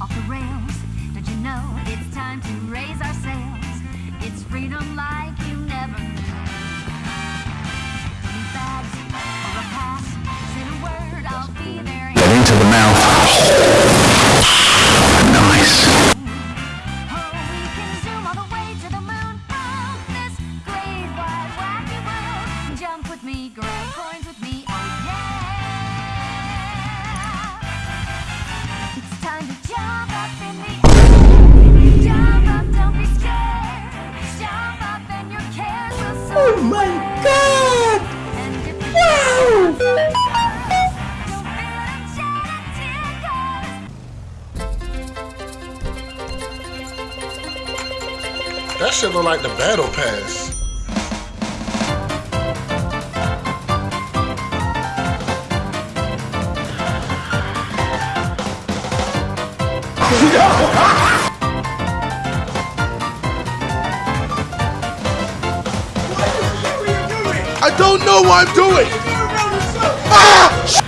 off the rails. Don't you know it's time to raise our sails? It's freedom like you never knew. Bags or a pass. Say the word, I'll be there. Get into the mouth. Nice. Oh, we can zoom all the way to the moon. Oh, this great wide wacky world. Jump me, grab coins with me. Oh my god! And if you Wow! don't feel it, shed a tear, 'cause That shit look like the battle pass. I don't know what I'm doing. Ah!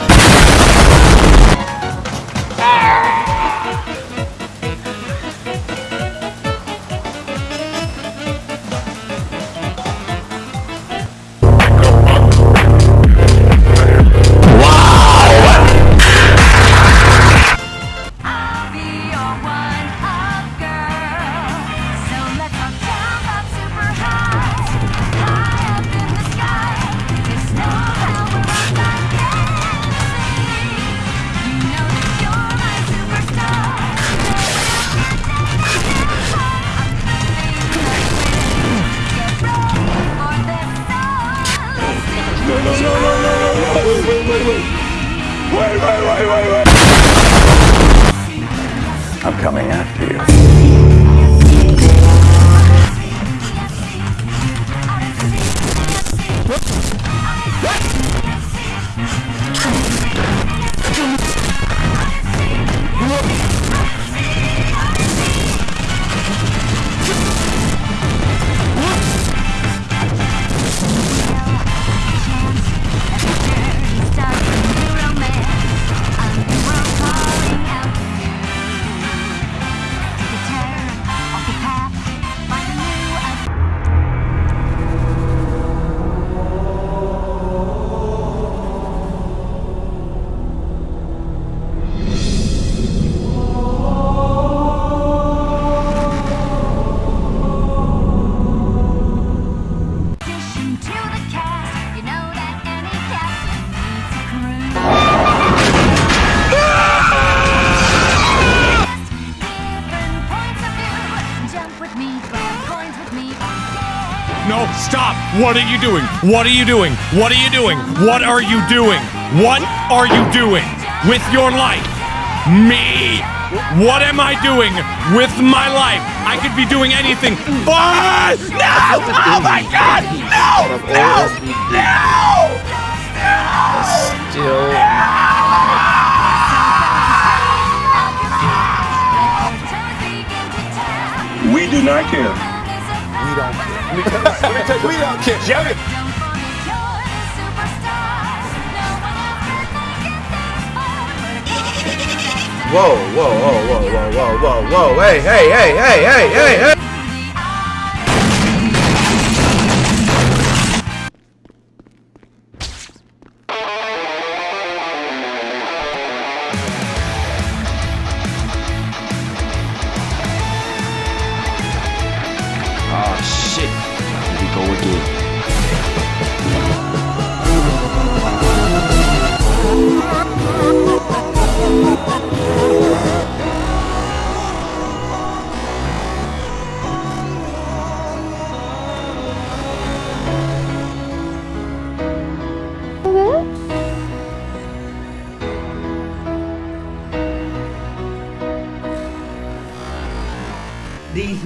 I'm coming after you. Stop! What are you doing? What are you doing? What are you doing? What are you doing? What are you doing with your life? Me! What am I doing with my life? I could be doing anything, but no! Oh my god! No! No! No! Still. We do not care. We don't care. We don't care. Whoa, whoa, whoa, whoa, whoa, whoa, whoa, whoa. Hey, hey, hey, hey, hey, hey, hey.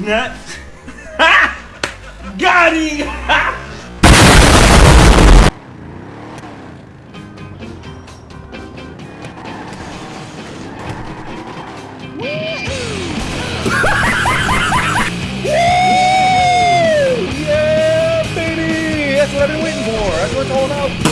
Nuts. Got him! Yeah, baby. That's what I've been waiting for. That's what it's all about.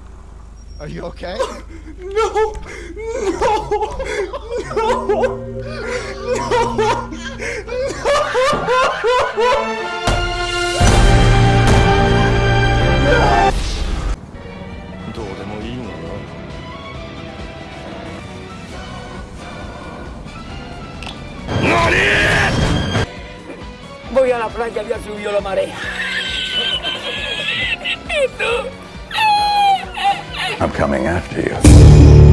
Are you okay? No! No! No! どうでもいいがな Voy a la playa, ya subió la marea. I'm coming after you.